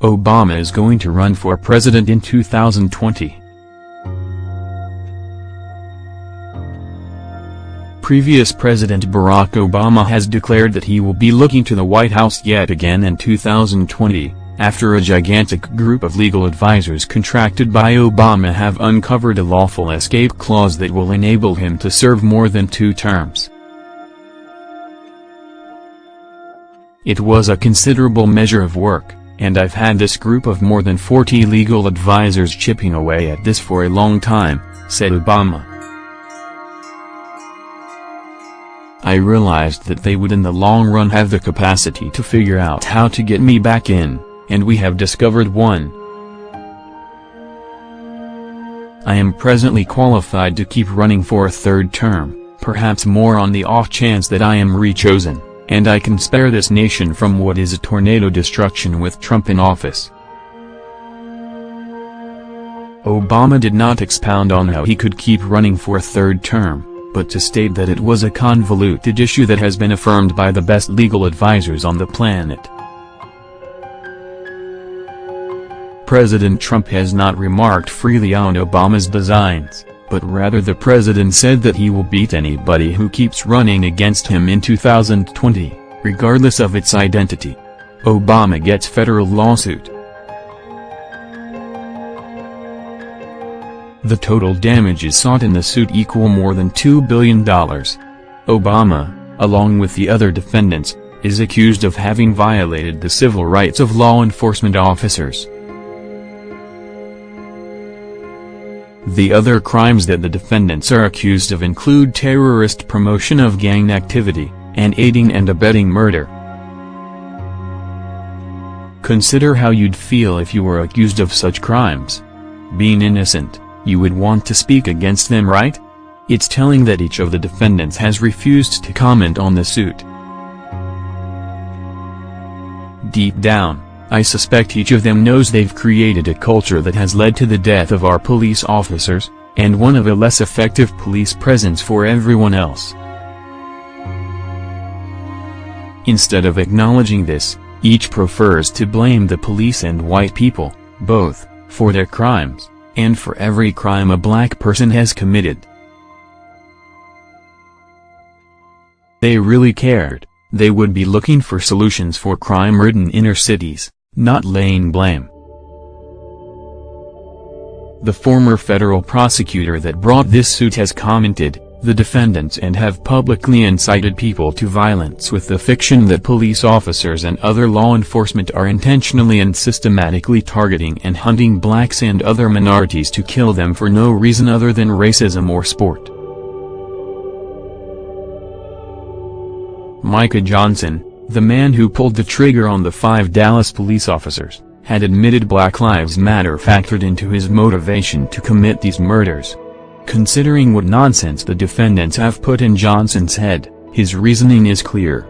Obama is going to run for president in 2020. Previous President Barack Obama has declared that he will be looking to the White House yet again in 2020, after a gigantic group of legal advisors contracted by Obama have uncovered a lawful escape clause that will enable him to serve more than two terms. It was a considerable measure of work and I've had this group of more than 40 legal advisors chipping away at this for a long time, said Obama. I realized that they would in the long run have the capacity to figure out how to get me back in, and we have discovered one. I am presently qualified to keep running for a third term, perhaps more on the off chance that I am re-chosen and I can spare this nation from what is a tornado destruction with Trump in office. Obama did not expound on how he could keep running for a third term, but to state that it was a convoluted issue that has been affirmed by the best legal advisors on the planet. President Trump has not remarked freely on Obama's designs but rather the president said that he will beat anybody who keeps running against him in 2020, regardless of its identity. Obama gets federal lawsuit. The total damages sought in the suit equal more than $2 billion. Obama, along with the other defendants, is accused of having violated the civil rights of law enforcement officers. The other crimes that the defendants are accused of include terrorist promotion of gang activity, and aiding and abetting murder. Consider how you'd feel if you were accused of such crimes. Being innocent, you would want to speak against them right? It's telling that each of the defendants has refused to comment on the suit. Deep down, I suspect each of them knows they've created a culture that has led to the death of our police officers, and one of a less effective police presence for everyone else. Instead of acknowledging this, each prefers to blame the police and white people, both, for their crimes, and for every crime a black person has committed. They really cared, they would be looking for solutions for crime-ridden inner cities not laying blame. The former federal prosecutor that brought this suit has commented, the defendants and have publicly incited people to violence with the fiction that police officers and other law enforcement are intentionally and systematically targeting and hunting blacks and other minorities to kill them for no reason other than racism or sport. Micah Johnson, the man who pulled the trigger on the five Dallas police officers, had admitted Black Lives Matter factored into his motivation to commit these murders. Considering what nonsense the defendants have put in Johnson's head, his reasoning is clear.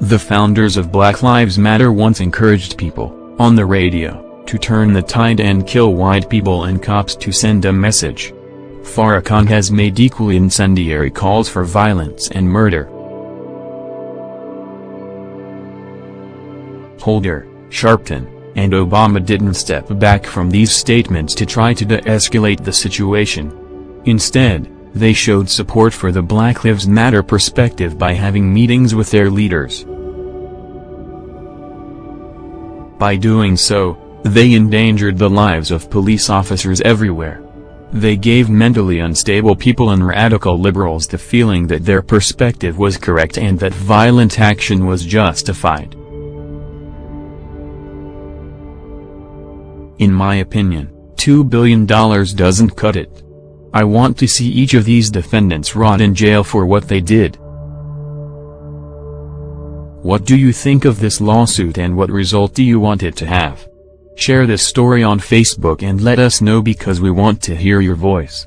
The founders of Black Lives Matter once encouraged people, on the radio, to turn the tide and kill white people and cops to send a message. Farrakhan has made equally incendiary calls for violence and murder. Holder, Sharpton, and Obama didn't step back from these statements to try to de-escalate the situation. Instead, they showed support for the Black Lives Matter perspective by having meetings with their leaders. By doing so, they endangered the lives of police officers everywhere. They gave mentally unstable people and radical liberals the feeling that their perspective was correct and that violent action was justified. In my opinion, $2 billion doesn't cut it. I want to see each of these defendants rot in jail for what they did. What do you think of this lawsuit and what result do you want it to have? Share this story on Facebook and let us know because we want to hear your voice.